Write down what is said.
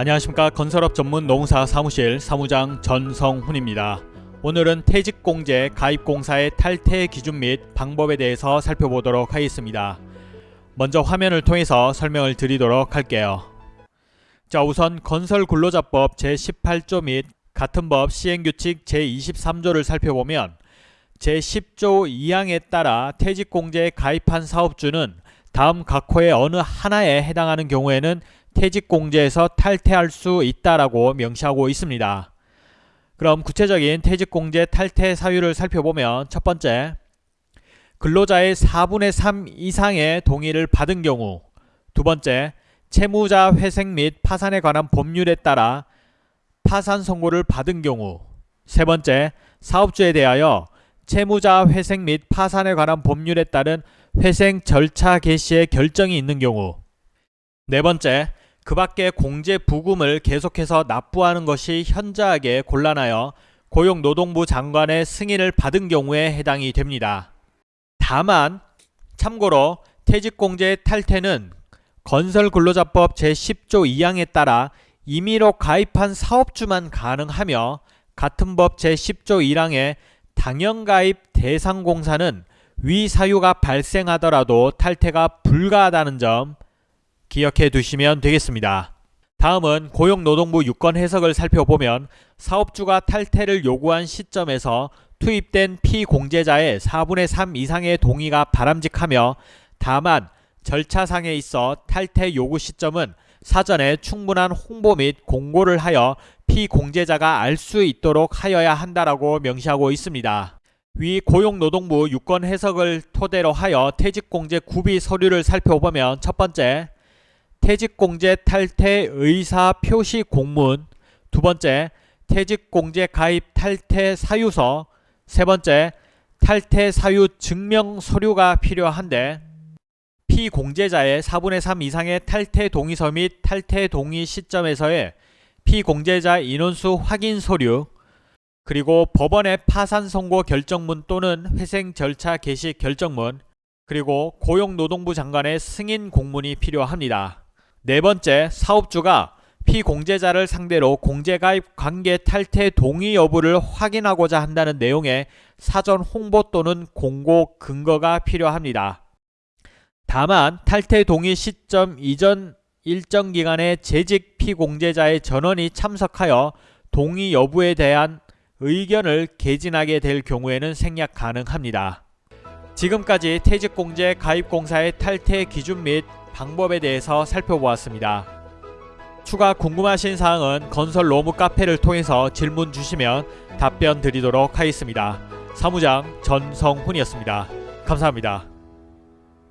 안녕하십니까 건설업 전문 농사 사무실 사무장 전성훈입니다. 오늘은 퇴직공제 가입공사의 탈퇴 기준 및 방법에 대해서 살펴보도록 하겠습니다. 먼저 화면을 통해서 설명을 드리도록 할게요. 자 우선 건설근로자법 제18조 및 같은 법 시행규칙 제23조를 살펴보면 제10조 2항에 따라 퇴직공제에 가입한 사업주는 다음 각 호의 어느 하나에 해당하는 경우에는 퇴직공제에서 탈퇴할 수 있다라고 명시하고 있습니다. 그럼 구체적인 퇴직공제 탈퇴 사유를 살펴보면 첫 번째, 근로자의 4분의 3 이상의 동의를 받은 경우 두 번째, 채무자 회생 및 파산에 관한 법률에 따라 파산 선고를 받은 경우 세 번째, 사업주에 대하여 채무자 회생 및 파산에 관한 법률에 따른 회생 절차 개시의 결정이 있는 경우 네 번째, 그 밖에 공제 부금을 계속해서 납부하는 것이 현저하게 곤란하여 고용노동부 장관의 승인을 받은 경우에 해당이 됩니다. 다만 참고로 퇴직공제 탈퇴는 건설근로자법 제10조 2항에 따라 임의로 가입한 사업주만 가능하며 같은 법 제10조 1항의 당연가입 대상공사는 위 사유가 발생하더라도 탈퇴가 불가하다는 점 기억해 두시면 되겠습니다. 다음은 고용노동부 유권 해석을 살펴보면 사업주가 탈퇴를 요구한 시점에서 투입된 피공제자의 4분의 3 이상의 동의가 바람직하며 다만 절차상에 있어 탈퇴 요구 시점은 사전에 충분한 홍보 및 공고를 하여 피공제자가 알 수 있도록 하여야 한다라고 명시하고 있습니다. 위 고용노동부 유권 해석을 토대로 하여 퇴직공제 구비 서류를 살펴보면 첫 번째 퇴직공제 탈퇴 의사 표시 공문. 두 번째 퇴직공제 가입 탈퇴 사유서. 세 번째 탈퇴 사유 증명 서류가 필요한데 피공제자의 4분의 3 이상의 탈퇴 동의서 및 탈퇴 동의 시점에서의 피공제자 인원수 확인 서류 그리고 법원의 파산 선고 결정문 또는 회생 절차 개시 결정문 그리고 고용노동부 장관의 승인 공문이 필요합니다. 네 번째, 사업주가 피공제자를 상대로 공제가입 관계 탈퇴 동의 여부를 확인하고자 한다는 내용의 사전 홍보 또는 공고 근거가 필요합니다. 다만 탈퇴 동의 시점 이전 일정 기간에 재직 피공제자의 전원이 참석하여 동의 여부에 대한 의견을 개진하게 될 경우에는 생략 가능합니다. 지금까지 퇴직공제 가입공사의 탈퇴 기준 및 방법에 대해서 살펴보았습니다. 추가 궁금하신 사항은 건설 로무 카페를 통해서 질문 주시면 답변 드리도록 하겠습니다. 사무장 전성훈이었습니다. 감사합니다.